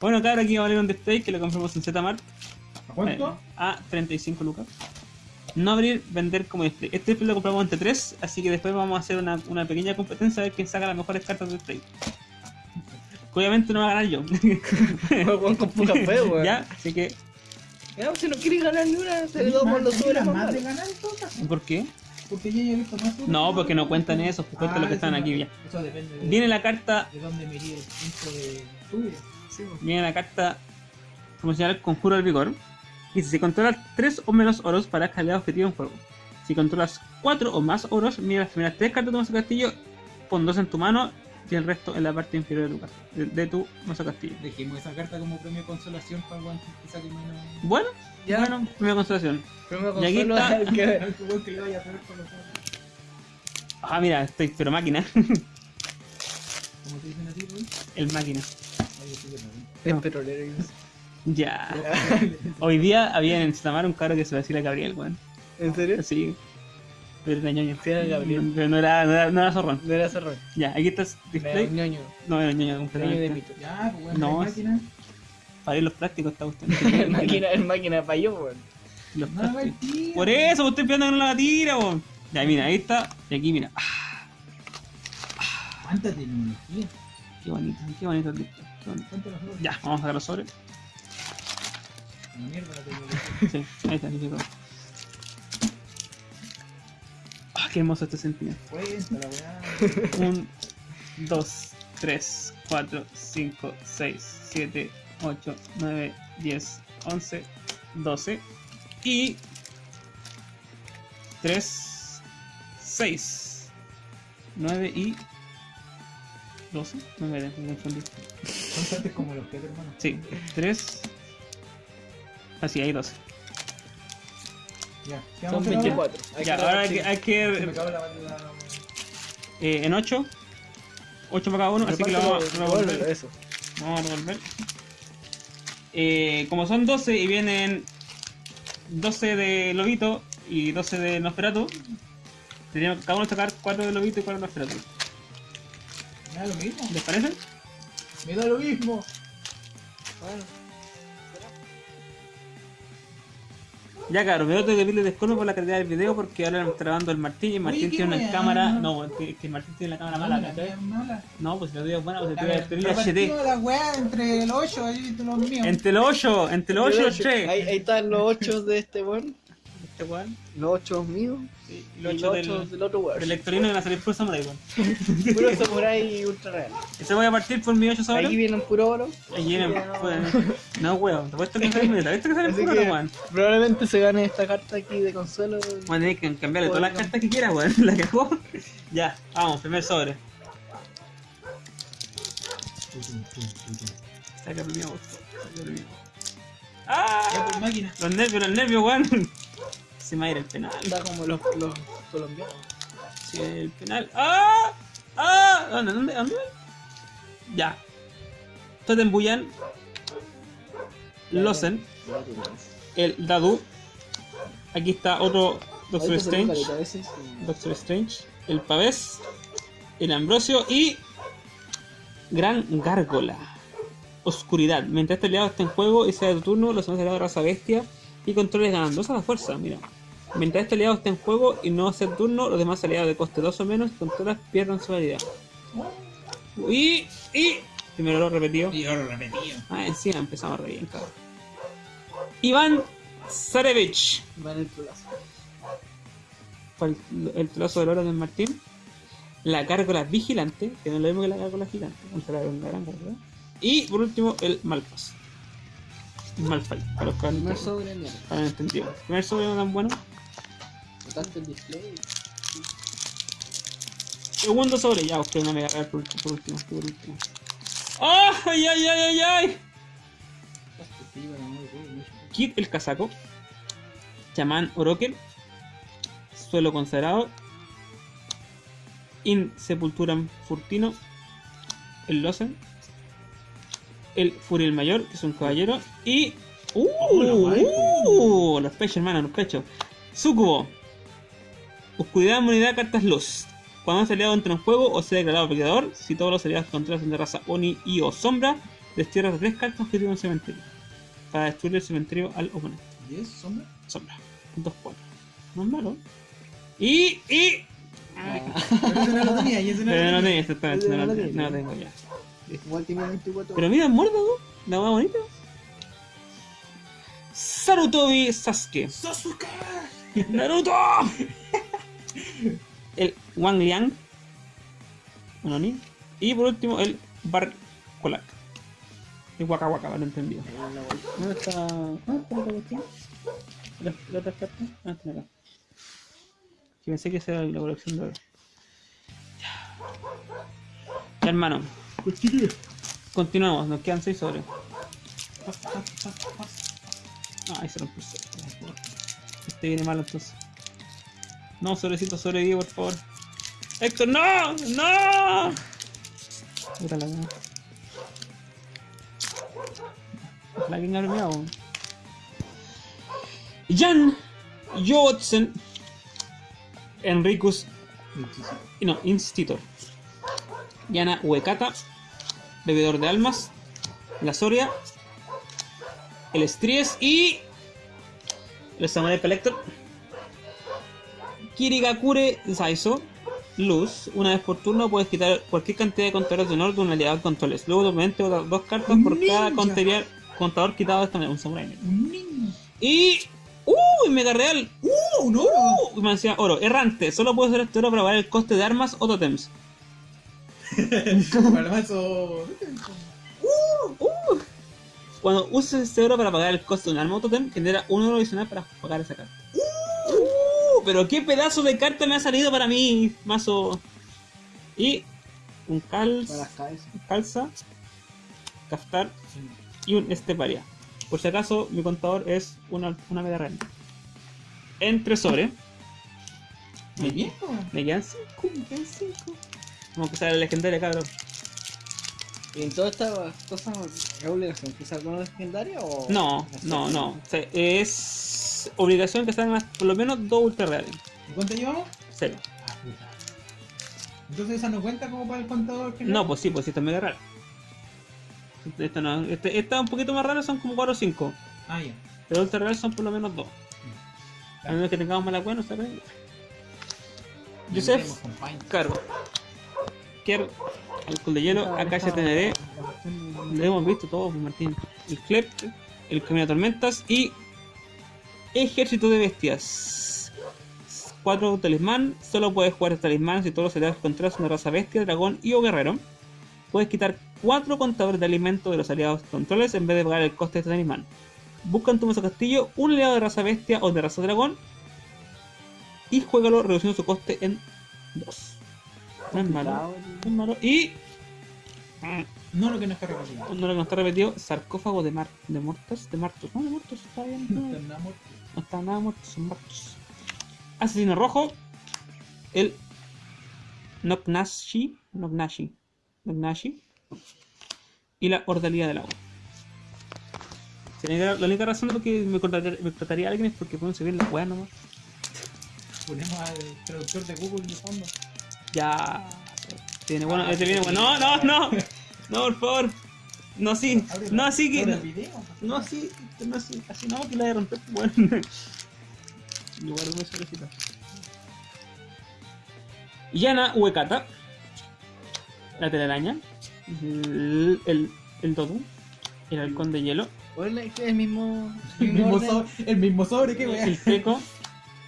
Bueno, cabrón, aquí va a valer un display que lo compramos en Zmart ¿A cuánto? eh, a 35 lucas. No abrir, vender como display. Este display lo compramos entre 3, así que después vamos a hacer una, una pequeña competencia a ver quién saca las mejores cartas de display. Obviamente no va a ganar yo. Con poca fe, weón. ya, así que. Ya, si no quieres ganar ni una, te ¿Tenés doy más- por los sobres más de ganar caso? ¿Por qué? Porque yo ya he visto más No, que porque no cuentan eso, cuentan Ah, lo que están aquí ya. Eso depende de, Viene la carta. de dónde me iría el punto de tuyo. Sí. Viene la carta promocional Conjuro del Vigor. Y si controlas 3 o menos oros para escalar objetivo en juego. Si controlas 4 o más oros, mira las primeras 3 cartas de tu mazo castillo, pon 2 en tu mano y el resto en la parte inferior de tu, casa- de, de tu mazo castillo. Dejemos esa carta como premio de consolación para el guante que saque menos. Bueno, Ya. bueno, primera constelación. Primero Y aquí está- al que- El que le vaya a con los otros. Ah, mira, estoy pero máquina. Como te dicen a ti, Rui. el máquina. Ay, yo soy Es petrolero. y eso. Ya. Hoy día había en Stamar un cabro que se decía Gabriel, weón. ¿En serio? Sí. Pero era ñoño. Sí, era Gabriel. Pero no era, no era, no era zorrón. No era cerrón. Ya, aquí está el Era display. ñoño. No, era ñoño Ñoño de completamente. mito. Ya, pues No, máquina. Para ir los plásticos está usted. El máquina, el máquina falló, weón. Los No la plásticos. tira. Por eso, pues estoy esperando que no la tira, weón. Ya, mira, ahí está. Y aquí, mira. Ah, ¿Cuánta tecnología? qué bonito, qué bonito el display. Ya, vamos a sobres. Una mierda tecnología. Sí, ahí está, listo. Ah, qué hermoso este sentimiento. 1, 2, 3, 4, 5, 6, 7, 8, 9, 10, 11, 12 y 3, 6, 9 y 12. No me me confundí. Son tantos como los que hermano. Sí, 3. Así, hay 12. Ya, ¿qué Son vamos a hacer ahora? 24. Hay Ya, que ahora hay que, hay Se me que acabó la batería. eh, en 8. 8 para cada uno, así que lo vamos a revolver. Eso. Vamos a revolver. Eh, como son 12 y vienen 12 de Lobito y 12 de Nosferatu, tendríamos que cada uno sacar 4 de Lobito y 4 de Nosferatu. Me da lo mismo. ¿Les parece? Me da lo mismo. Bueno. Ya, claro, me tengo que pedirle disculpas por la calidad del video porque ahora me está grabando el Martín y el Martín qué tiene una weá. cámara. No, que, que el Martín tiene la cámara mala, la ¿cachai? mala. No, pues si la tuya es buena, pues la ver, tuya es HD. la weá entre los 8 y los míos. Entre los 8, entre los 8 y los 3. Ahí, ahí están los 8 de este weón. Este weón. Los 8 míos. Sí, y Y los los 8 8 del, del otro weón. del Lectorino van a salir puro Samurai, weón. Puro samurai ultra real. Ese voy a partir por mi 8 sobre. Ahí vienen puro oro. Ahí vienen, pues, No, weón, te apuesto que salen ¿Viste que salen Así puro, que weón? probablemente se gane esta carta aquí de consuelo. A tener que cambiarle todas las cartas que quiera, weón. La cagó. Ya, vamos, primer sobre. Saca el mío, saca el mío. Ya ¡Ah! por máquina. Los nervios, los nervios, weón. Se me va a ir el penal. Está como los, los colombianos. Sí, el penal. ¡Ah! ¡Ah! ¿Dónde? ¿Dónde? ¿Dónde? Ya. Totem Buyan. Losen. El Dadu. Aquí está otro Doctor Strange. Doctor Strange. El Pavés. El Ambrosio. Y. Gran Gárgola. Oscuridad. Mientras este aliado esté en juego y sea de tu turno, los demás aliados de raza bestia y controles ganan 2 a la fuerza. Mira. Mientras este aliado esté en juego y no sea turno, los demás aliados de coste 2 o menos controlas pierden su habilidad. Y. Y. Primero lo repetido. Y ahora repetido. Ah, encima empezamos re bien, cabrón. Iván Zarevich. Van el. Fue el, el trozo del oro de Martín. La gárgola vigilante, que no es lo mismo que la gárgola gigante. Vamos a hablar de una gran gárgola. Y por último, el Malpas. Malphite, para los que han, entendido. Primer sobre no tan bueno. El display. Segundo sobre, ya, usted no me agarrar por, por último. Por último. ¡Ah! ¡Ay, ay, ay, ay, ay! Kid el casaco. Chamán Orokel. Suelo consagrado. In Sepulturam Furtino. El Losen. El Furiel Mayor, que es un caballero. Y. ¡Uh! ¡Uh! Los pechos, hermano, los pechos. Sucubo. Oscuridad, inmunidad, cartas luz. Cuando es aliado entra en juego o sea declarado peleador, si todos los aliados controlas son de raza Oni y o Sombra, Destierras tres cartas que tiene un cementerio. Para destruir el cementerio al oponente. ¿Y es sombra? Sombra. Dos cuatro. No es malo. Y. y. Ay, Pero ese no lo tenía y ese no pero no lo tengo, tenía. exactamente, no, lo tengo, no lo tenía. tengo ya. Igual tiene 24. Pero mira, muerto, ¿no? La más bonita. Sarutobi Sasuke. ¡Sasuke! ¡Naruto! El Wang Liang. Y por último, el Bar Kolak. El Waka Waka, lo entendido. ¿Dónde está? ¿Dónde está la otra cuestión? ¿La, otra carta? Ah, está acá. Que pensé que esa era la colección de oro. Ya. Ya, hermano. Continuamos, nos quedan 6 sobres. Ah, ahí se rompió. Este viene malo entonces. No, sobrecito, sobrevive, por favor. ¡Héctor, no! ¡No! Puta la weá. Ojalá que premiado. Jan Jootsen Enricus no, Institutor Yana Uekata Bebedor de Almas La Soria El Estries y el Samurai Collector Kirigakure Saizo Luz, una vez por turno puedes quitar cualquier cantidad de contadores de honor de un aliado de controles. Luego bota dos cartas por cada Ninja. contador, contador quitado de esta manera. Un samurai. Niño. Y. ¡Uh! Mega real. ¡Uh! ¡Un oro! ¡Uh! Me decía oro. Errante. Solo puedes usar este oro para pagar el coste de armas o totems. El mazo. Cuando uses este oro para pagar el coste de un arma o totem, genera un oro adicional para pagar esa carta. ¡Uh! Pero qué pedazo de carta me ha salido para mí, mazo. Y. Un cal. Para las cabezas. calza, Kaftar y un esteparia. Por si acaso, mi contador es una, una mega real. Entre sobre, Muy bien, me quedan 5, me quedan 5. Vamos a empezar la legendaria, cabrón. ¿Y en todas estas cosas es obligación que salga una legendaria o.? No, no, no. O sea, es obligación que salgan por lo menos dos ultra reales. ¿Y cuánto llevamos? Cero. Ah, puta. Entonces esa no cuenta como para el contador que No, pues sí, pues sí, esta es mega rara. Esta no, este, esta es un poquito más rara, son como 4 o 5. Ah, ya. Pero ultra real son por lo menos 2. A menos que tengamos mala cuenta, no sé. Joseph. Cargo. Kier, alcohol de hielo, Acacia TND, lo hemos visto todo, pues, Martín. El Clep, el Camino de Tormentas y Ejército de Bestias. 4 talismán, solo puedes jugar este talismán si todos los aliados que controlas una raza bestia, dragón y o guerrero. Puedes quitar 4 contadores de alimentos de los aliados controles en vez de pagar el coste de este talismán. Busca en tu mazo castillo un aliado de raza bestia o de raza dragón y juégalo reduciendo su coste en 2. No es malo. No es malo. Y No lo que no está recopilado. no lo que no está repetido, sarcófago de mar de muertos, de martos. No, de muertos, está bien. No No, está nada muerto. son muertos. Asesino rojo, el Noknashi, Noknashi, Noknashi y la Ordalía del agua. La única, razón por que me cortaría, me cortaría a alguien es porque pueden subir la weá nomás. Ponemos al traductor de Google de fondo. Ya. Tiene bueno, este viene bueno. No, no, no. No, por favor. No así. Abre- No así que. No, el así. No así. Así no, que la de romper. Bueno. Guardo mi sobrecito. Yana Uekata. La telaraña. El, el, el Dodu. El halcón de hielo. El mismo. El mismo, sobre, el mismo sobre, qué wea. El Teco.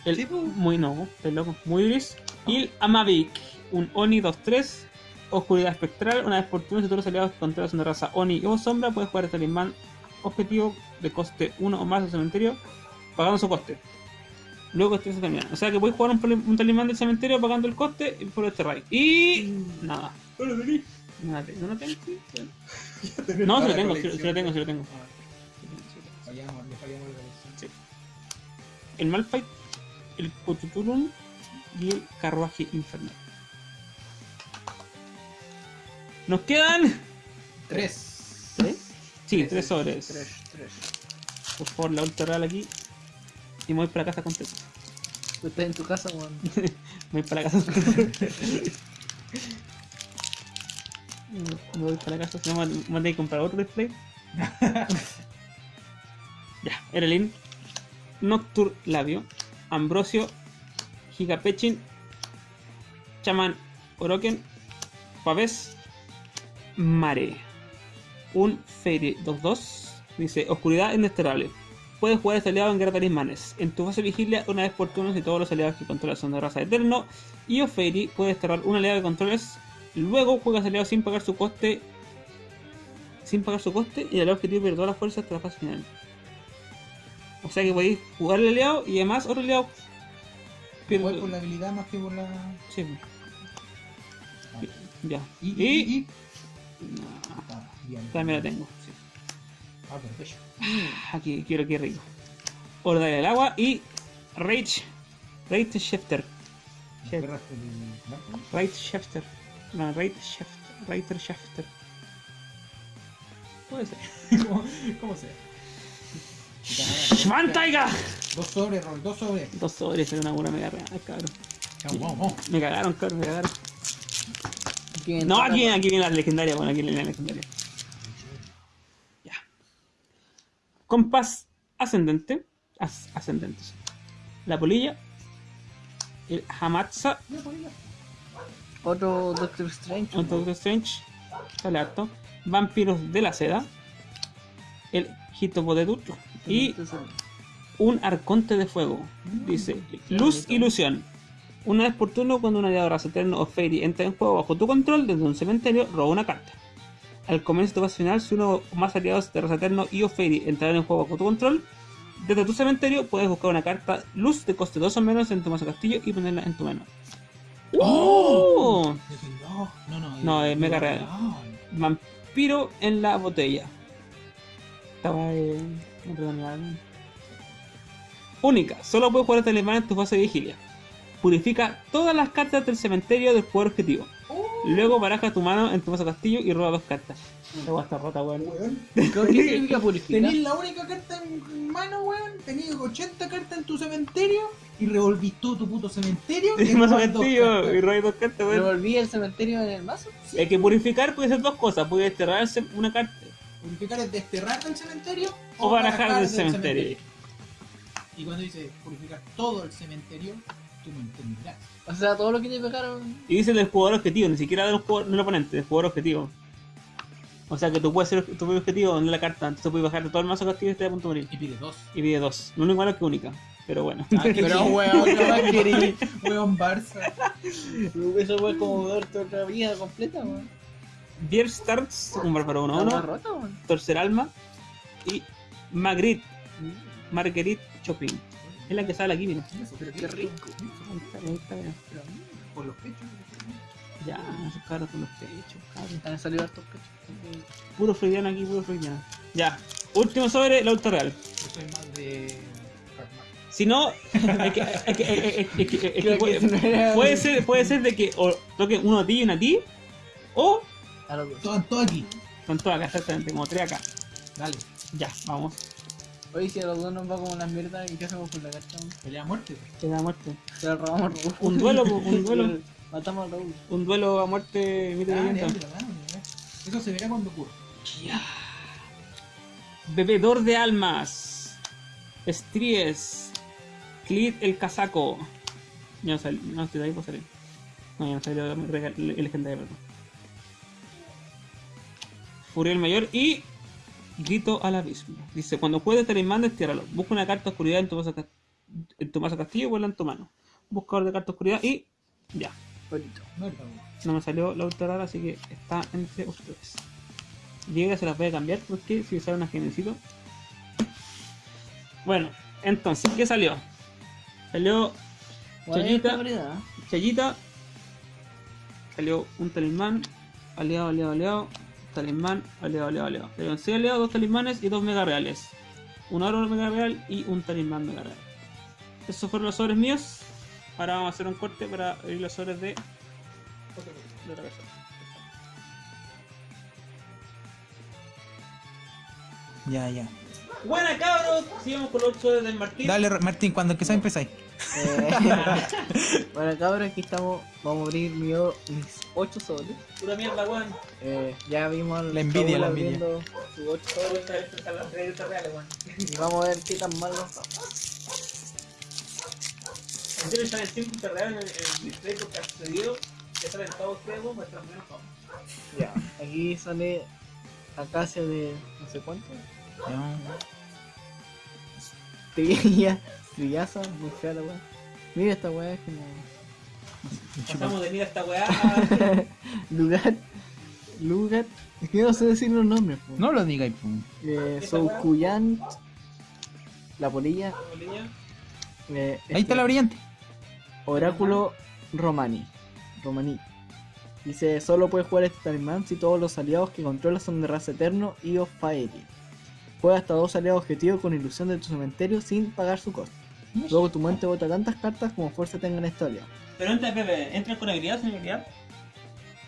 El Sí, muy no, estoy loco. Muy gris. Y el Amavik. Un Oni 2-3. Oscuridad espectral. Una vez por turno, si todos los aliados controlas una raza Oni o sombra, puedes jugar este talismán objetivo de coste 1 o más del cementerio, pagando su coste. Luego este se termina. O sea que puedes jugar un, talismán del cementerio pagando el coste y por este raid. Y. Nada. No lo. Nada, ¿no lo tengo? No, sí lo tengo, sí lo tengo, sí lo tengo. Ah, Fallamos, le fallamos la colección. Sí. El Malphite, el Cthulhu y el Carruaje Infernal. Nos quedan. Tres. ¿Tres? Sí, tres sobres. Tres, tres. Por favor, la ultra real aquí. Y me voy para casa contento. Estás en tu casa, weón. Me voy para casa contento. Me voy para la casa, si no me voy a comprar otro display. ya, Erelin, Noctur Labio, Ambrosio, Gigapechin, Chaman Oroken, Pavés, Mare. Un Fairy 2-2. Dice, Oscuridad indesterrable. Puedes jugar este aliado en guerra de talismanes. En tu fase vigilia, una vez por turno, si todos los aliados que controlas son de raza eterno. Y o Fairy, puedes cerrar un aliado que controles. Luego juegas aliado sin pagar su coste. Sin pagar su coste. Y el objetivo pierde todas las fuerzas hasta la fase final. O sea que podéis jugar el aliado y además otro aliado. pierde- Igual por la habilidad más que por la. Sí. Ya. Y. Ah, bien. también la tengo. sí. Ah, perfecto. Aquí quiero que rico. Horda del agua y Rage. Rage Shifter. ¿Me agarraste el blanco? Rage Shifter. No, Rage Shifter. Rage Shifter. Puede ser. ¿Cómo, ¿Cómo sea? ¡Man Taiga! Dos sobres, Rol, dos sobres. Dos sobres, era una buena mega real, cabrón. Vamos, vamos, vamos. Me cagaron, cabrón, me cagaron. ¿Quién No, aquí, aquí viene la legendaria, bueno, aquí viene la legendaria. Ya. Compás ascendente. as- ascendentes. La polilla. El Hamatsa. Otro Doctor Strange. Un Doctor Strange. Sale harto. Vampiros de la seda. El Hitopodetur. Y un arconte de fuego. Dice, luz ilusión. Una vez por turno, cuando un aliado raza eterno o fairy entra en juego bajo tu control desde un cementerio, roba una carta. Al comienzo de tu fase final, si uno o más aliados de raza eterno y o fairy entrarán en juego bajo tu control, desde tu cementerio puedes buscar una carta luz de coste 2 o menos en tu mazo castillo y ponerla en tu mano. ¡Oh! Dije, no, no, no. No, es mega real. Vampiro en la botella. Estaba. Única, solo puedes jugar este alemán en tu fase de vigilia. Purifica todas las cartas del cementerio del jugador objetivo. Luego baraja tu mano en tu mazo castillo y roba dos cartas. La está rota, weón. ¿Qué significa purificar? Tenís la única carta en mano, weón. Tenís 80 cartas en tu cementerio y revolvís todo tu puto cementerio. Dos castillo cartas. y roba dos cartas, weón. ¿Revolví el cementerio en el mazo? Es que purificar puede ser dos cosas. Puede desterrarse una carta Purificar es desterrar del cementerio o barajar del cementerio. Y cuando dice purificar todo el cementerio, tú me entenderás. O sea, todo lo que te pegaron. Y dice del jugador objetivo, ni siquiera del, jugador, del oponente, del jugador objetivo. O sea que tú puedes ser tu propio objetivo donde la carta, entonces puedes bajar todo el mazo castillo y estar a punto de morir. Y pide dos. Y pide dos. Lo único malo es que única. Pero bueno. Ah, Pero weón, ¿qué más querí? Weón Barça. Eso fue como darte otra vida completa, weón. Beer Starts, un bárbaro Está más 1-1, rota, weón. Torcer Alma y Magritte, Marguerite Chopin. Es la que sale aquí, mira. Pero qué rico. Ahí está, ahí está, mira. Por los pechos. Ya, esos cabros con los pechos, cabros. Han salido hartos pechos. Puro freudiano aquí, puro freudiano. Ya, último sobre la ultra real. Yo soy más de. Si no, puede, ser, puede ser de que o toque uno a ti y uno a ti, o A los dos. Todo, todo aquí. con todas acá, exactamente, como tres acá. Dale. Ya, vamos. Oye, si a los dos nos va como las mierdas, ¿y qué hacemos con la carta? Pelea a muerte. Te da muerte. Se la robamos a Raúl. Un duelo, po, un duelo. Matamos a Raúl. Un duelo a muerte mito Dale, leyenda. Eso se verá cuando ocurra. Bebedor de almas. Estríes. Clit el casaco. Ya no salió, no estoy de ahí, pues salir. No, ya no salió el legendario, perdón. Furiel mayor y. Grito al abismo. Dice: Cuando juegues talismán, destiérralo. Busca una carta oscuridad en tu ca- en tu mazo castillo y vuela en tu mano. Buscador de carta oscuridad y. Ya. Bonito. No me salió la ultra rara, así que está entre ustedes. Diego se las voy a cambiar porque si sale una genesito. Bueno, entonces, ¿qué salió? Salió Chayita. ¿eh? Chayita. Salió un talismán. Aliado, aliado, aliado. Talismán, aliado, aliado, aliado. Salieron 6 aliados, 2 talismanes y 2 mega reales. Un oro mega real y un talismán mega real. Esos fueron los sobres míos. Ahora vamos a hacer un corte para abrir los sobres de, de otra persona. Ya, ya. Buena cabros, sigamos con los 8 del Martín. Dale, Martín, cuando empezás, empezáis. Eh, bueno, cabrón, aquí estamos. Vamos a abrir mi o- mis 8 sobres. Pura mierda, weón. Eh, ya vimos al La envidia, la envidia. abriendo sus 8 sobres. Esta esta está la crédito real, weón. Y vamos a ver qué tan mal nos. En serio, están en 5 real en el, en el display porque ha sucedido. Que salen todos weón, muestran menos. Ya, aquí sale Acacia de no sé cuánto. Trilla, Trillaza, muy fea la weá. Mira esta weá es como. Pasamos de mira esta weá. Lugar. Lugar. Es que no sé decir los nombres. po. No lo digáis, pum. Eh, ¿Esta weá? Soukuyan. La polilla. Bolilla. eh, Ahí está este, la brillante. Oráculo Romani. Romaní. Dice, solo puedes jugar este talismán si todos los aliados que controlas son de raza eterno y of Faerie. Juega hasta dos aliados objetivos con ilusión de tu cementerio sin pagar su costo. Luego tu mente bota tantas cartas como fuerza tengan este aliado. Pero entra, Pepe, entra con habilidad, sin habilidad.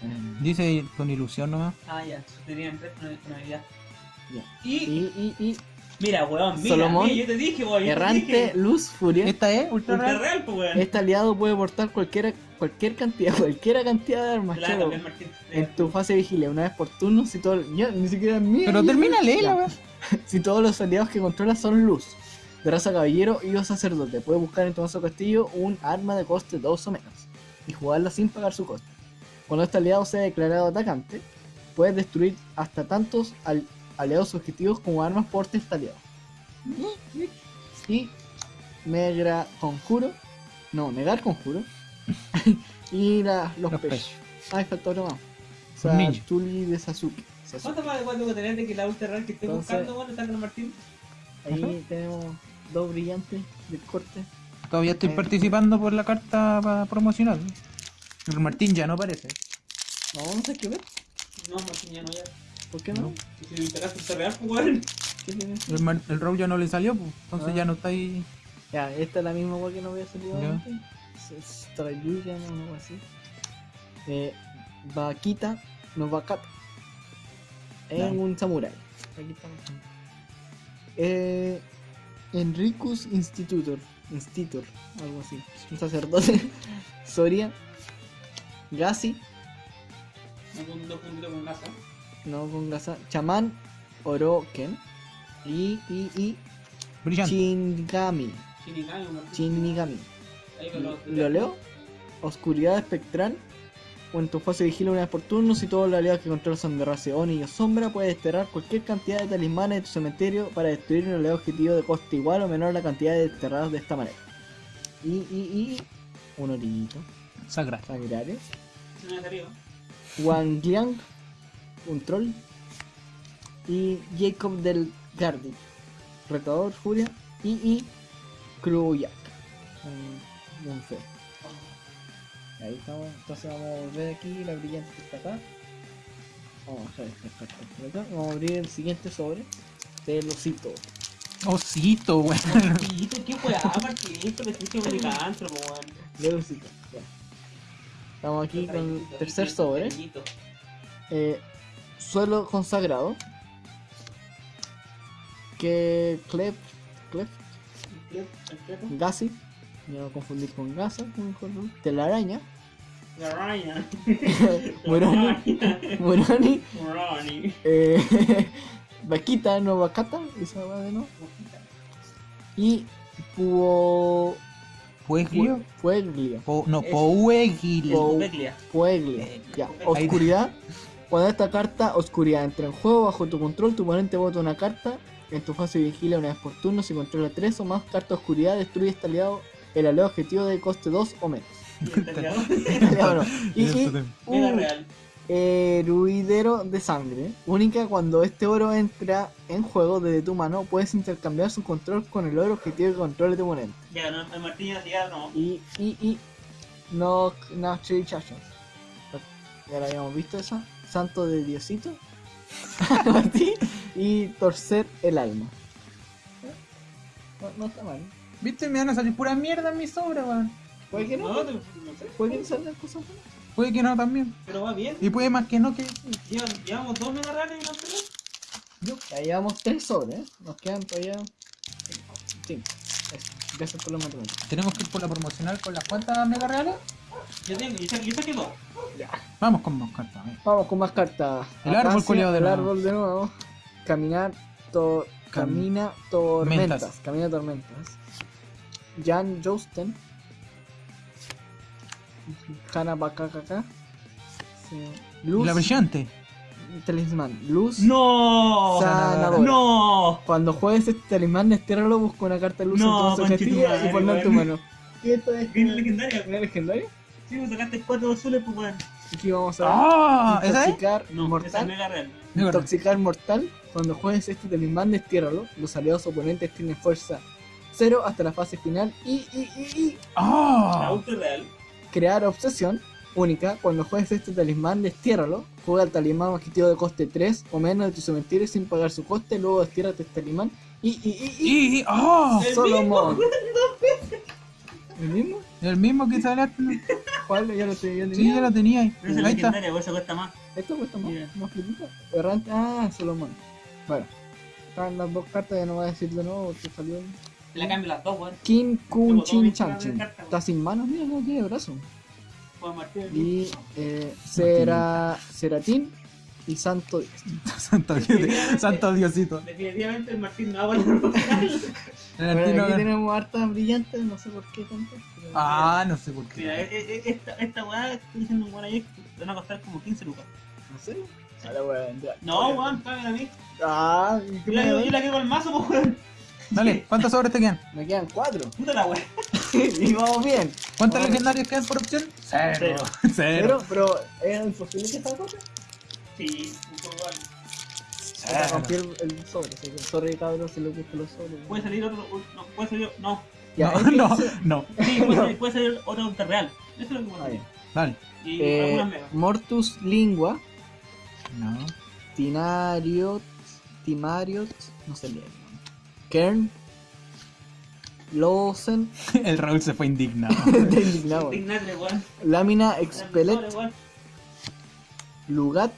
Eh, Dice con ilusión nomás. Ah, ya, tenían tres con con habilidad. Ya. Y, y, y, y mira, weón, mira, Solomón, mira, yo te dije, weón. yo te Errante dije. Luz Furia. Esta es ultra Ultra real. real, pues, weón. Este aliado puede portar cualquier, cualquier cantidad, cualquier cantidad de armas. Claro, chavo. también Martín. En tu fase de vigilia, una vez por turno, si todo. Ya, ni siquiera es mía. Pero termina la Ya. weá. Si todos los aliados que controlas son luz, de raza caballero y o sacerdote, puedes buscar en tu mazo castillo un arma de coste 2 o menos y jugarla sin pagar su coste. Cuando este aliado sea declarado atacante, puedes destruir hasta tantos al- aliados objetivos como armas porte este aliado. Y negra conjuro, no, negar conjuro. y la- los, Los pechos. Ah, falta otro más. Tuli de Sasuke. Sasuke. ¿Cuánto más de cuánto que tener de que la ultra real que estoy Entonces- buscando, weón, está con Martín? Ahí tenemos dos brillantes del corte. Todavía estoy Eh. participando por la carta promocional. El Martín ya no aparece. No, no sé qué ver. No, Martín ya no, ya. ¿Por qué no? No. Si le interesa real, pues, weón. El, Mar- el Row ya no le salió, pues. Entonces Ah. ya no está ahí. Ya, esta es la misma wea que no había salido Ya. antes. Strayuya, no, algo así. Eh, Vaquita, no Vakata. Es Ya. un samurái. Aquí estamos. Eh, Enricus Institutor. Institutor, algo así. Un sacerdote. Soria. Gassi, No con gasa. no con gasa. Chamán Oroken. Y, y, y Brillante. Chingami. Shinigami. Shinigami. Ahí con los- ¿Lo leo? Oscuridad espectral. O en tu fase de vigila una vez por turno, si todos los aliados que controlas son de raza Oni o sombra, puedes desterrar cualquier cantidad de talismanes de tu cementerio para destruir un aliado objetivo de coste igual o menor a la cantidad de desterrados de esta manera. Y, y, y. Un orillito. No me salió. Wangliang. Un troll. Y Jacob del Gardi. Retador, Furia. Y, y. Kruyak. Un, un feo. Ahí estamos, entonces vamos a volver aquí, la brillante está acá. Vamos a dejar esta carta por acá. Vamos a abrir el siguiente sobre del osito. Osito, weón. Martito, qué weá, Martín. Esto me un licántropo, weón. Del osito, ya. Estamos aquí con el tercer sobre. Eh, suelo consagrado. Que Clef, Clef, Gassi. Me voy a confundir con Gasa, mejor no. Telaraña. La araña. Moroni. Moroni. Moroni. Eh, Vaquita, no Vacata, esa va de no. Y Puo. Pueglio. Pueglia. Po- no. Pueglia. Ya. Ahí- Oscuridad. Cuando esta carta, oscuridad, entra en juego bajo tu control, tu oponente vota una carta. En tu fase de vigilia una vez por turno, si controla 3 o más cartas oscuridad, destruye este aliado, el aliado objetivo de coste 2 o menos. Y, Eso y Era un de sangre. Única cuando este oro entra en juego desde tu mano, puedes intercambiar su control con el oro objetivo que controle tu oponente. Ya, no, el Martín ya no. Y, y, y, no, no, Chachas. Ya la habíamos visto esa. Santo de Diosito. Y torcer el alma. No, no está mal. ¿Viste? Me van a salir pura mierda en mi sobra, weón. Puede que no. No, te- no sé. Puede que no salgan cosas buenas. Puede que no también. Pero va bien. Y puede más que no que. Llevamos dos mega reales y no sé. Ya llevamos tres sobres, ¿eh? nos quedan todavía cinco. Eso, gracias por los matemáticos. Tenemos que ir por la promocional con las cuantas mega reales. Yo tengo, saqué, yo saqué dos. Vamos con más cartas. a ver. Vamos con más cartas. El árbol, Acacia, culiao, de El nuevo. árbol de nuevo. Caminar, to- camina tormentas. Mentas. Camina tormentas. Jan Josten. Hana Bakakaka. Sí. Y Luz. la brillante. Talismán. Luz. ¡No! Sanadora. ¡No! Cuando juegues este talismán, destiéralo, busca una carta de luz No, en tu y ponla en tu mano. ¿Y esto es ¿Viene legendaria? una legendaria? Sí, me sacaste cuatro azules, pues weón. Aquí vamos a ver. ¡Ah! Intoxicar No, mortal. mega real. Mega real. Intoxicar mortal. Cuando juegues este talismán, destiéralo. Los aliados oponentes tienen fuerza 0 hasta la fase final. Y, y, y, y La ¡Ah! ultra real. Crear obsesión única. Cuando juegues este talismán, destiéralo. Juega el talismán objetivo de coste 3 o menos de tu cementerio sin pagar su coste. Luego destiérate este talismán. Y, y, y, y. Y, ¡ah! El Solomon. ¿El mismo? El mismo que sale. ¿Cuál? Ya lo viendo. Sí, ya lo tenía ahí. Pero es Ahí está. eso cuesta más. Esto cuesta más, Mira. más platita. Errante. Ah, Solomon. Bueno. Están las dos cartas, ya no voy a decir de nuevo porque salió. La cambio las dos, weón. Kin Kun Chin Chan Chin. Está sin manos, mira, no tiene brazo. Juan Martín. Y eh, Sera, Seratín y Santo. Santo, Dios, Santo Diosito. Definitivamente el Martín no va a poder El Bueno, aquí tenemos hartas brillantes, no sé por qué tanto. Ah, no sé por Mira, qué. eh, eh, esta, esta weá, estoy diciendo un weón ayer, te van a costar como 15 lucas. ¿En serio? No, weón, págame a mí. Ah, ¿y qué Yo la, quedo el mazo, pues weón. Dale, ¿cuántos sobres te quedan? Me quedan cuatro. Puta la weá. y vamos bien. ¿Cuántas Ahora- legendarias quedan por opción? Cero. Pero, pero, ¿es imposible que esta cosa? Sí, un poco igual. Para romper el, el sobre, así que sorry cabrón si le gustan los sobres. Puede salir otro, no, puede salir, no. Ya, no, no, no. Sí, puede salir, puede salir otro ultra real. Eso es lo que Ah. Dale. Y Eh. Mortus Lingua, No. Tinariot, Timariot, no sé leer. Kern, Lawson, El Raúl se fue indignado. indignado. Lámina Expelet. Lugat,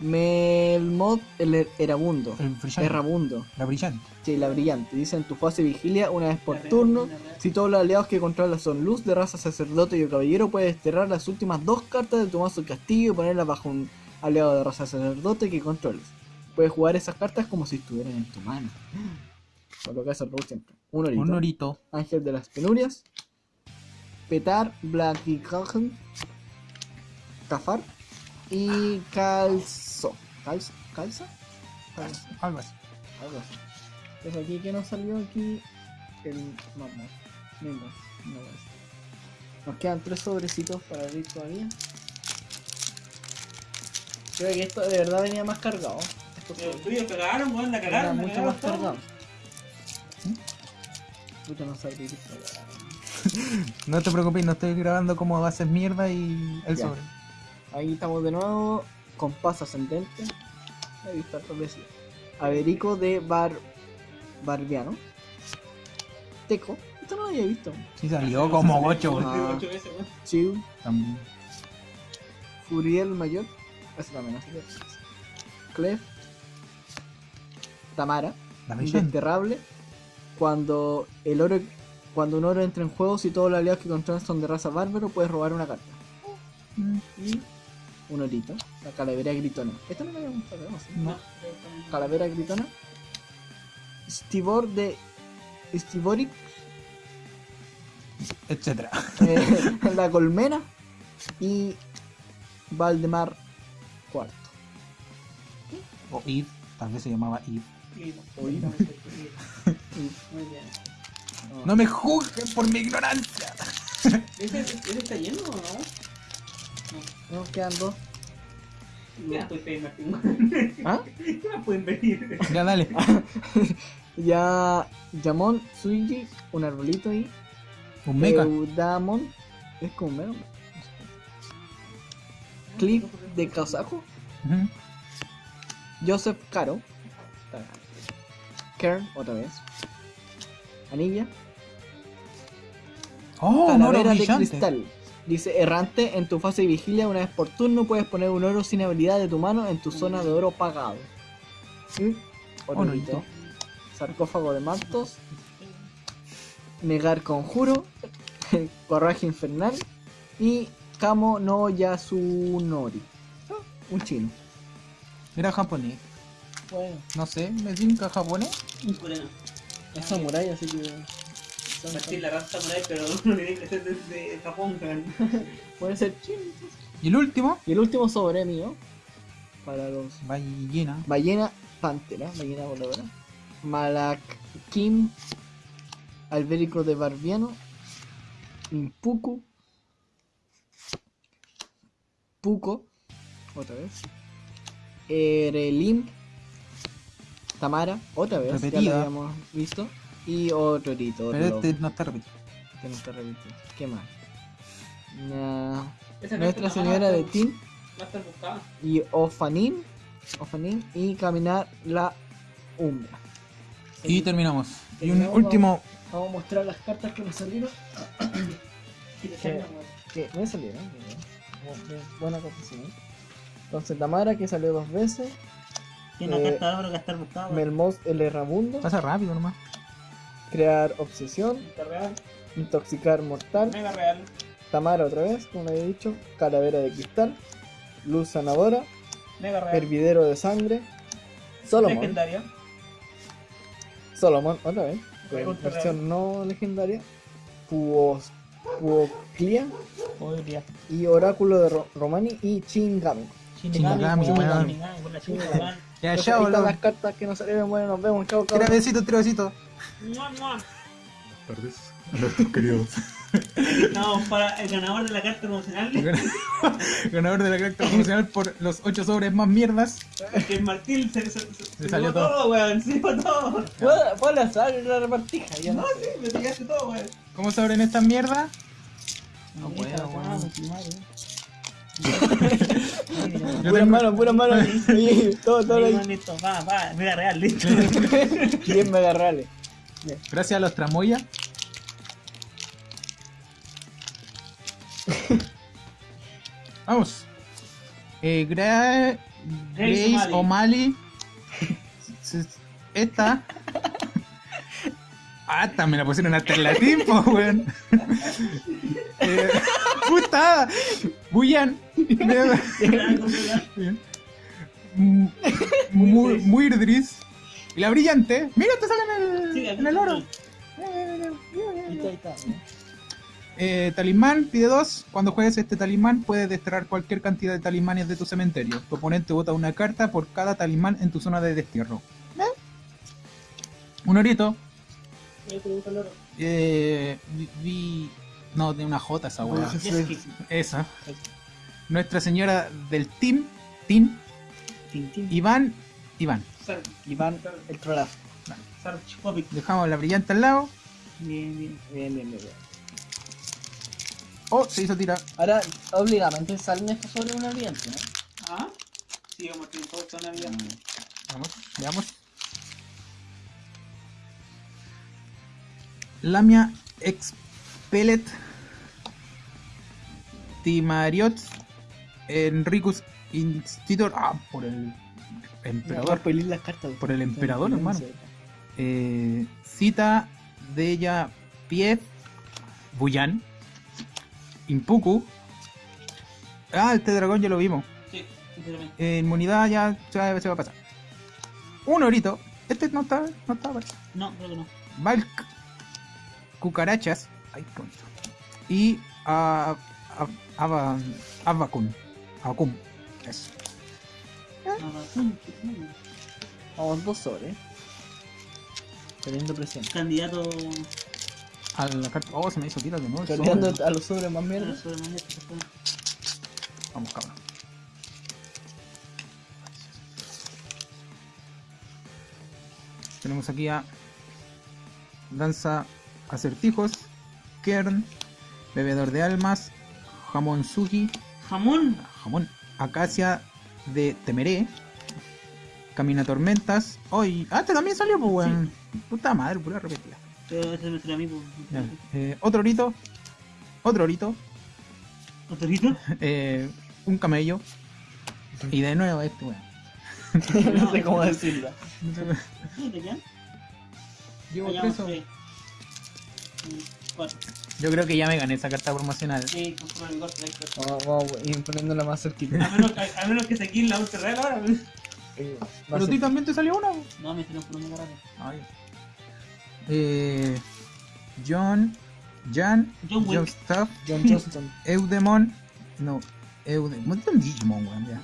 Melmod, el er- Erabundo, El brillante. Errabundo, La brillante. sí, la brillante. Dice en tu fase vigilia una vez por turno. Si todos los aliados que controlas son luz de raza sacerdote y o caballero, puedes desterrar las últimas dos cartas de tu mazo castillo y ponerlas bajo un aliado de raza sacerdote que controles. Puedes jugar esas cartas como si estuvieran en tu mano. Por lo que hace el Raúl siempre. Un orito. Un norito. Ángel de las penurias. Petar, Blackicajn, Cafar y Calzo. ¿Calzo? ¿Calza? Calzo, Algo así. algo así. Pues aquí que nos salió aquí el mamón. No más. Nos quedan tres sobrecitos para abrir todavía. Creo que esto de verdad venía más cargado. Pero sobres tuyos cagaron, weón, la cagaron. mucho más. Puta no sabía esto. No te preocupes, no estoy grabando como haces mierda y el Ya. sobre. Ahí estamos de nuevo. Compás ascendente. He visto hartas veces. Averico de Bar. Barbiano. Teco. Esto no lo había visto. Sí salió como 8. Ah. Chiu. También. Furiel Mayor. Ese también así que. Clef. Tamara. Indesterrable. Cuando el oro. Cuando un oro entra en juego, si todos los aliados que controlan son de raza bárbaro, puedes robar una carta. Y un orito. La calavera gritona. Esto no lo habíamos sacado, ¿sí? No. Calavera gritona. Stibor de. Stiboric. Etcétera. eh, la colmena. Y. Valdemar cuarto. O Eve. Tal vez se llamaba Muy bien. No me juzguen por mi ignorancia. ¿Ese, ese está lleno o no? Nos quedan dos. ¿Ah? ¿Qué más pueden pedir? Ya dale. Ya. Yamon, Suigi, un arbolito ahí. Un mecha. Eudamon. Es como un. Cliff de Kazaku. Ujú. Joseph Caro. Kern, otra vez. Anilla. Oh, Calavera de cristal. Dice, errante, en tu fase de vigilia, una vez por turno puedes poner un oro sin habilidad de tu mano en tu zona de oro pagado. Y otro hito. Sarcófago de Martos. Negar conjuro. Corraje infernal. Y Kamo no Yasunori. Ah, Un chino. Era japonés. Bueno, No sé, me tinca japonés. Un coreano. es samurai, así que. Martín la raza samurai, pero no tiene que ser desde Japón. Puede ser chino. Y el último, Y el último sobre mío. Para los ballena. Ballena Pantera, ballena voladora. Malak Kim, Albérico de Barbiano, Impuku, Puco, otra vez. Erelim, Tamara, otra vez, ya Repetida. lo habíamos visto. Y otro rito, otro Pero este no está repetido. que no está repitido. ¿Qué más? Nuestra Señora de Tin y Ofanin, Ofanin y caminar la umbra. Y terminamos. Y un último, Vamos a mostrar las cartas que nos salieron. Weón. Que me salieron. Buena confesión. Entonces Tamara que salió dos veces. Tiene una Eh, carta de oro que estar buscada. weón. Melmoz el Errabundo. pasa rápido nomás. Crear obsesión. Real. Intoxicar mortal. Mega real. Tamara otra vez, como había dicho. Calavera de cristal. Luz sanadora. Mega real. Hervidero de sangre. Solomon. Legendaria. Solomon otra vez. Versión no legendaria. Puos, Puoclia. Podría. Y Oráculo de Ro- Romani y Chingami. Shinigami. Shinigami, con la chinga, weón. Ya, Entonces, chao, ahí están las cartas que nos salieron. Bueno, nos vemos. Chao, chao. Tres besitos. Mua, mua. tardes a nuestros queridos. No, para el ganador de la carta promocional, Ganador de la carta promocional por los 8 sobres más mierdas. que el Martín se, se, se, se salió llevó todo, weón. Se llevó todo. Fue, al azar la repartija. Ya no No, sé. sí, me pillaste todo, weón. ¿Cómo se abren estas mierdas? No puedo, weón. Yo Puras tengo- manos, puras manos. Oye, todo, todo ahí. Listo, va, va, mega real, listo. 10 megarrales. Gracias a los tramoya. Vamos. Eh, Gra- Grace Grace O'Malley. Esta. Ah, esta me la pusieron hasta en latín, po, weón. Eh, puta. Buyan. Mu- Muirdris. Y la brillante. Mira, te sale en el, Sí, en el oro. Eh, talismán, pide dos. Cuando juegues este talismán, puedes desterrar cualquier cantidad de talismanes de tu cementerio. Tu oponente vota una carta por cada talismán en tu zona de destierro. ¿Eh? Un orito. Eh, vi, No, tiene una J esa weá. Jesky. Esa. Nuestra señora del team. Team. Iván. Iván. Sar- Iván, el trolazo. Dejamos la brillante al lado. Bien, bien. Bien, bien, bien. bien. Oh, se hizo tirar. Ahora, obligadamente salen estos sobre una brillante, ¿no? ¿Ah? Sí, vamos a tener una vida. Vamos, veamos. Lamia Expellet Timariot Enricus Institutor. Ah, por el a emperador. las cartas. Por el emperador, hermano. Eh, cita de ella Pief Buyan Impuku. Ah, este dragón ya lo vimos. Sí, sinceramente. Eh, inmunidad ya se va, se va a pasar. Un orito. Este no está, no está. parece. No, creo que no. Valk. Cucarachas. Ay, qué bonito. Y a Avacun. Avacun. Eso. No. Vamos dos sobre. Teniendo presión. Candidato A la carta. Oh, se me hizo tira de nuevo. sobre. a los sobres más mierda. Vamos, cabrón. Tenemos aquí a Danza Acertijos, Kern, Bebedor de Almas, Jamón Sugi, Jamón. Jamón, Acacia de Temeré, Camina Tormentas. Hoy, ah, este también salió, pues, weón. Puta madre, pura repetida. Pero ese es nuestro amigo. Ya, eh, otro orito, otro orito, ¿Otorito? eh, un camello. Y de nuevo este, weón. no sé cómo decirlo. ¿Sí, ¿Te quedan? Llevo. Mm, Cuatro. Yo creo que ya me gané esa carta promocional. Sí, con el corta. Vamos, vamos ir poniéndola más cerquita. A menos, a, a menos que se quede la ultra real ahora. Eh, Pero a ti también te salió una. No, me hicieron por un grande. Ay. Eh, John, Jan, John. John Staff, John Johnston. Eudemon, no, Eudemon, ¿dónde Digimon, weón? Ya.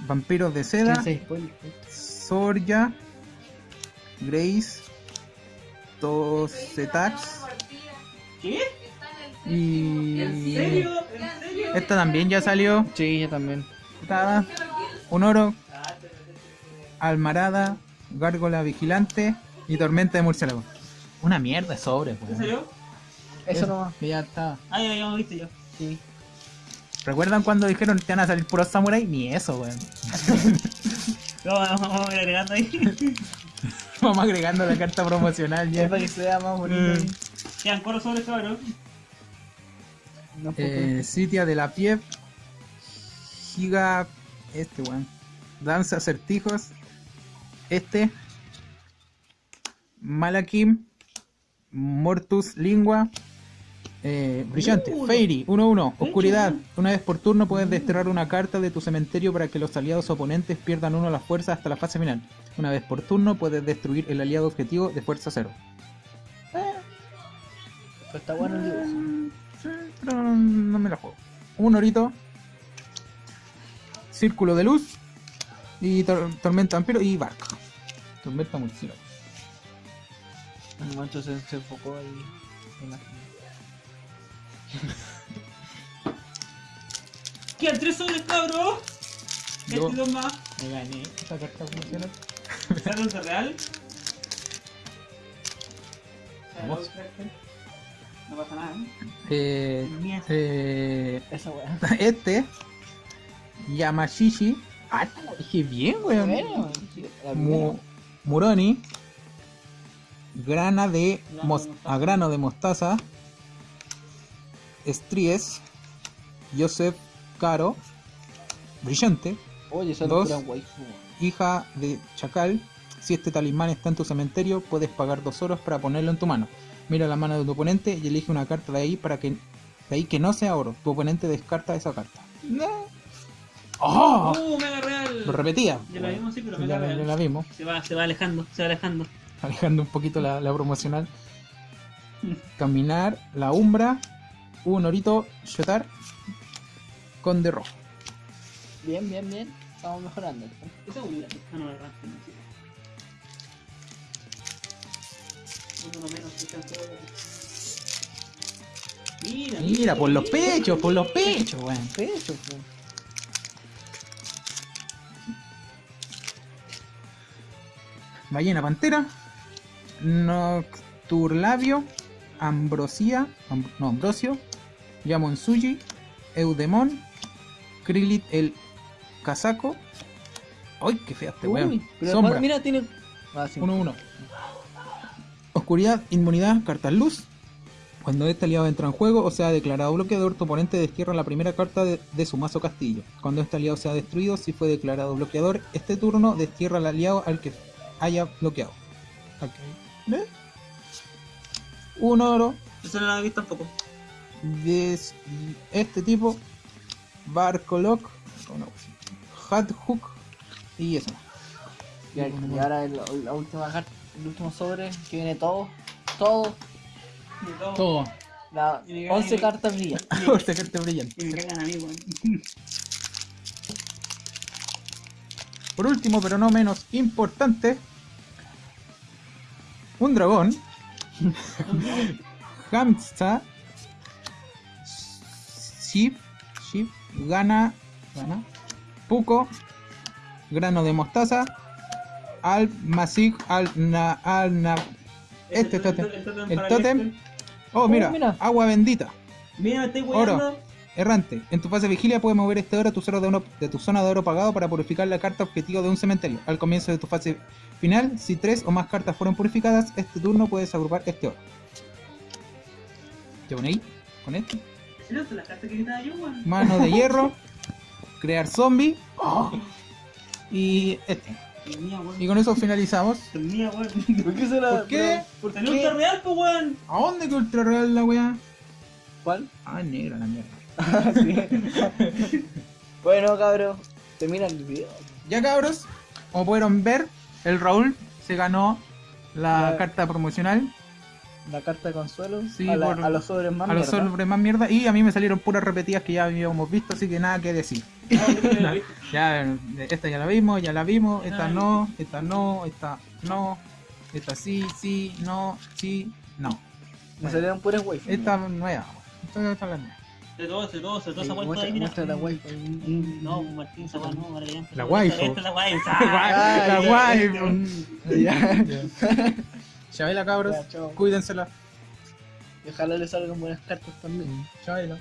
Vampiros de seda. Sorya, Grace, Tosetax ¿Qué? Y... ¿En serio? ¿En serio? Esta también ya salió. Sí, yo también. Putada. Un oro, Almarada, Gárgola Vigilante y Tormenta de Murciélago. Una mierda de sobre, ¿En weón. serio? Eso nomás. Que ya está. Ah, ya, ya hemos visto yo. Sí. ¿Recuerdan cuando dijeron que te van a salir puros samurai? Ni eso, weón. Vamos, vamos a ir agregando ahí. Vamos agregando la carta promocional Es ya. para que se vea más bonito. Mm. Quedan cuatro sobres, cabrón. No, Eh, Sitia de la Pie. Giga. Este, weón. Danza acertijos. Este. Malakim. Mortus Lingua. Eh, brillante, Uh, Fairy, 1-1, de oscuridad. Una vez por turno puedes desterrar una carta de tu cementerio para que los aliados oponentes pierdan uno a la fuerza hasta la fase final. Una vez por turno puedes destruir el aliado objetivo de fuerza 0. Pero está bueno el dibujo. Pero no, no me la juego. Un orito. Círculo de luz. Y tor- tormenta vampiro y barco. Tormenta murciélago. Un momento se, se enfocó ahí. en la- Quedan tres sobres, cabrón. Yo- Este más. Me gané esta carta. ¿Sale de real? Vamos. No pasa nada, ¿eh? Eh, eh, Esa weá. este. Yamashishi. Ah, dije bien, weón. Bueno, Mu-. Muroni. Grana de Grano de a grano de mostaza. Estríes. Joseph Caro. Brillante. Oye, Dos. Hija de Chacal. Si este talismán está en tu cementerio, puedes pagar dos oros para ponerlo en tu mano. Mira la mano de tu oponente y elige una carta de ahí para que de ahí que no sea oro. Tu oponente descarta esa carta. ¡Oh! ¡Uh, mega real! Lo repetía. Ya la vimos, sí, pero Ya, mega ya real. la vimos. Se va, se va alejando, se va alejando. alejando un poquito la, la promocional. Caminar, la umbra, un orito, shotar, con de rojo. Bien, bien, bien. Estamos mejorando. Esa es una. Ah, no, verdad. no, Uno menos. Mira, Mira, por los pechos, por los pechos, weón. Pecho, po. Ballena pantera, Nocturlabio, Ambrosia, Am- no, Ambrosio, Yamonsuji, Eudemon, Krilit el Casaco. ¡Ay, qué fea este weón! Sombra. mira, tiene. Ah, sí. 1-1. Oscuridad, inmunidad, carta luz. Cuando este aliado entra en juego o sea declarado bloqueador, tu oponente destierra la primera carta de, de su mazo castillo. Cuando este aliado sea destruido, si fue declarado bloqueador, este turno destierra al aliado al que haya bloqueado. Ok. ¿Ve? Un oro Eso no lo he visto tampoco. de este tipo, Barco Lock, Hat Hook y eso. Y, y ahora el- la última carta, el último sobre que viene todo. Todo. Todo. Todo. La Y me 11 cae- cartas brillan. Por carta brillante. Y me cagan a mí, weón. Por último, pero no menos importante, un dragón, Hamsta, Ship, Ship, Gana, Gana, Puco, Grano de Mostaza, Al Masig, Al Na, Al Na, este tótem, el para tótem, este. oh mira, mira. agua bendita, Mira, estoy Oro. Errante. En tu fase de vigilia puedes mover este oro a tu, cero de, oro- de tu zona de oro pagado para purificar la carta objetivo de un cementerio. Al comienzo de tu fase final, si tres o más cartas fueron purificadas, este turno puedes agrupar este oro. ¿Ya pone ahí? Con este. Mano de hierro. Crear zombie. y este. Y con eso finalizamos. ¿Por qué será? ¿Por qué? ¿Por Tenía ultra real, pues, weón. ¿A dónde que ultra real la weá? ¿Cuál? Ah, negra la mierda. bueno, cabros, termina el video. Ya cabros, como pudieron ver, el Raúl se ganó la La- carta promocional La carta de consuelo Sí, a, la- por- a los sobres más a los mierda. sobres más mierda y a mí me salieron puras repetidas que ya habíamos visto, así que nada que decir. Ya, esta ya la vimos, ya la vimos, esta no, esta no, esta no, esta sí, sí, no, sí, no. Me salieron puras waifu. Esta nueva, esta esta es la nueva. De todo, de todo, de todo esa Muestra- vuelta ahí, mira. la waifu. No, Martín, esa weá no, ahora ya empezó. La waifu. Esta es la waifu. Ah, La Ya. Chavela cabros, cuídensela. Y ojalá les salgan buenas cartas también. Chavela.